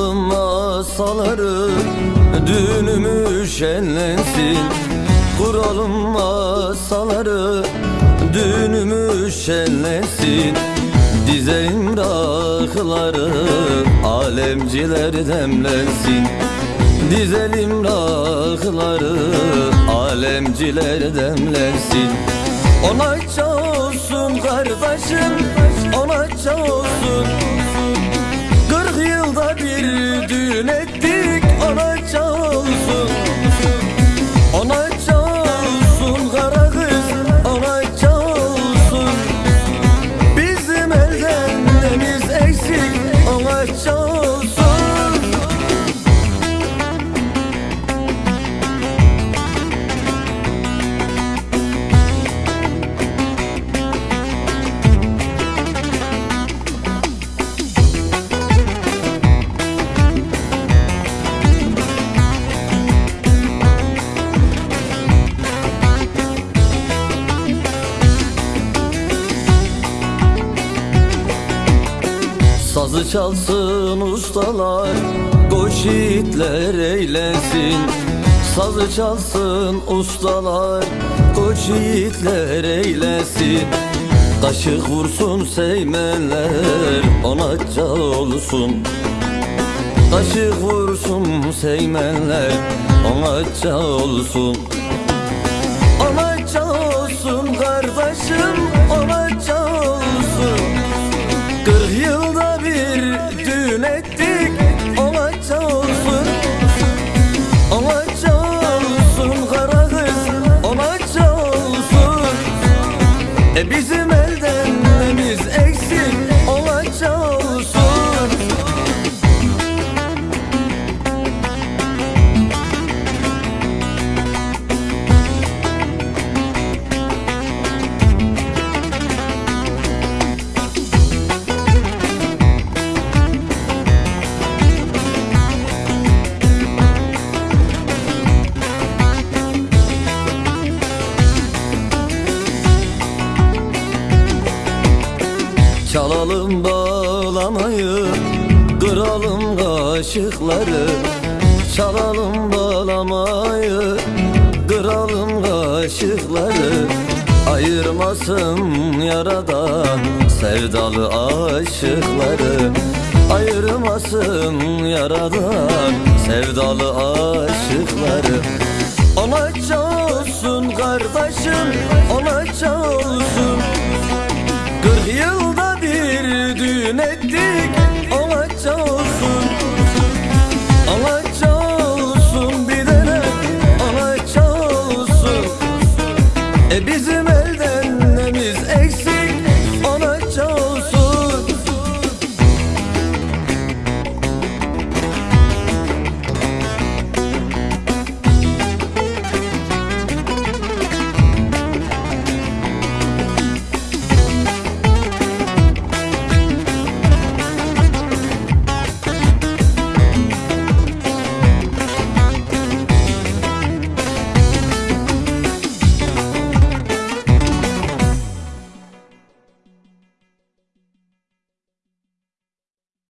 masaları Düğünümü şenlensin. Kuralım masaları Düğünümü şenlensin. Dizelim rakıları Alemciler demlensin. Dizelim rakıları Alemciler demlensin. Ona olsun kardeşim Ona olsun Sazı çalsın ustalar Koş yiğitler eylesin. Sazı çalsın ustalar Koç yiğitler eylesin. Kaşık vursun seymenler Ona olsun. Kaşık vursun seymenler Ona olsun. Ona olsun kardeşim Çalalım bağlamayı Kıralım kaşıkları. Çalalım bağlamayı Kıralım kaşıkları. Ayırmasın yaradan Sevdalı aşıkları. Ayırmasın yaradan Sevdalı aşıkları. Ona olsun kardeşim Ona olsun